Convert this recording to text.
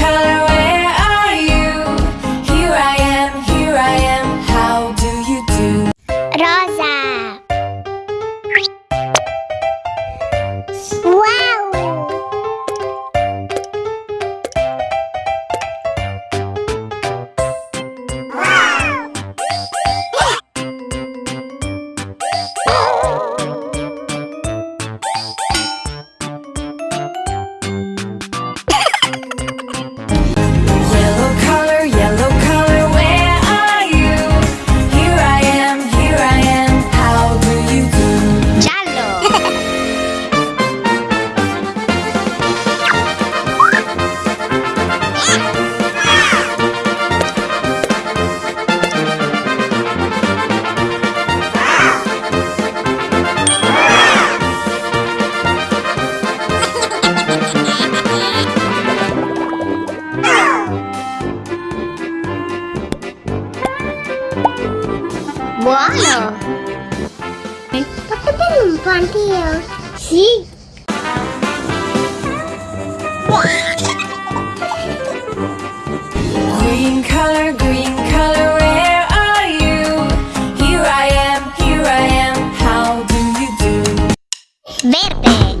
color Buono! Posso bere un po' anch'io? Sì! Green color, green color, where are you? Here I am, here I am, how do you do? Verde!